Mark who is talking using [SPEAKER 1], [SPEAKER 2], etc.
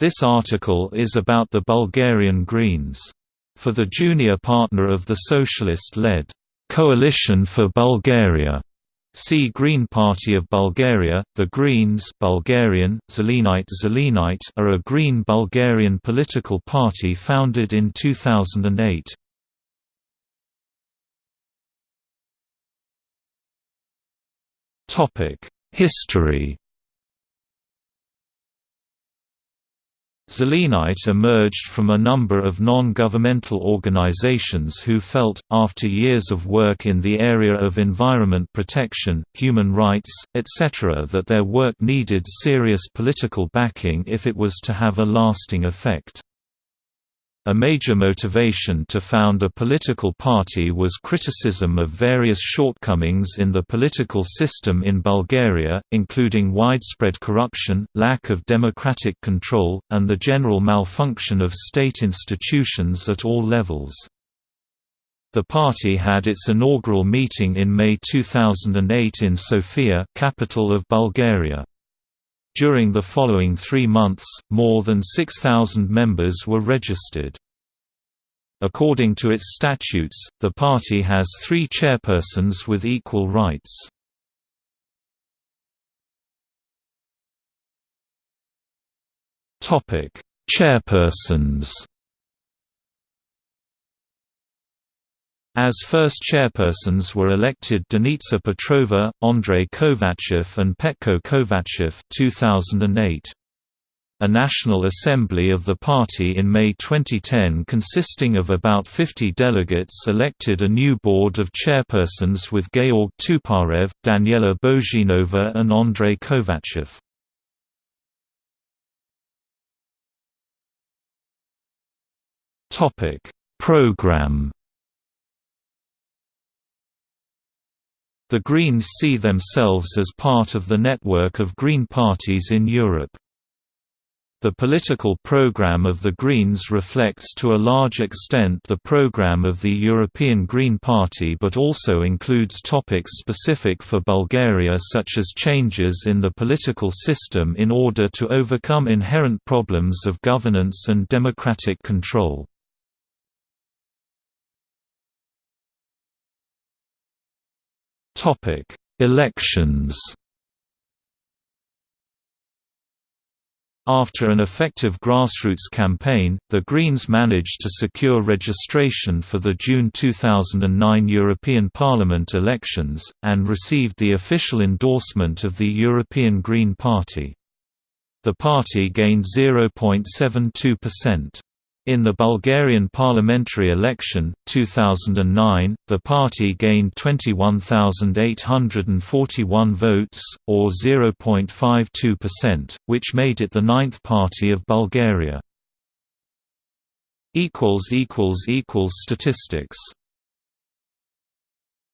[SPEAKER 1] This article is about the Bulgarian Greens. For the junior partner of the socialist-led Coalition for Bulgaria, See Green Party of Bulgaria. The Greens Bulgarian, Zelenite Zelenite are a Green Bulgarian political party founded in 2008. History Zelenite emerged from a number of non-governmental organizations who felt, after years of work in the area of environment protection, human rights, etc. that their work needed serious political backing if it was to have a lasting effect. A major motivation to found a political party was criticism of various shortcomings in the political system in Bulgaria, including widespread corruption, lack of democratic control, and the general malfunction of state institutions at all levels. The party had its inaugural meeting in May 2008 in Sofia capital of Bulgaria. During the following three months, more than 6,000 members were registered. According to its statutes, the party has three chairpersons with equal rights. Chairpersons As first chairpersons were elected Denitsa Petrova, Andrei Kovachev and Petko Kovachev 2008. A National Assembly of the party in May 2010 consisting of about 50 delegates elected a new board of chairpersons with Georg Tuparev, Daniela Bozhinova and Andrei Kovachev. Program The Greens see themselves as part of the network of Green parties in Europe. The political program of the Greens reflects to a large extent the program of the European Green Party but also includes topics specific for Bulgaria such as changes in the political system in order to overcome inherent problems of governance and democratic control. Topic: Elections. After an effective grassroots campaign, the Greens managed to secure registration for the June 2009 European Parliament elections, and received the official endorsement of the European Green Party. The party gained 0.72%. In the Bulgarian parliamentary election, 2009, the party gained 21,841 votes, or 0.52%, which made it the ninth party of Bulgaria. Statistics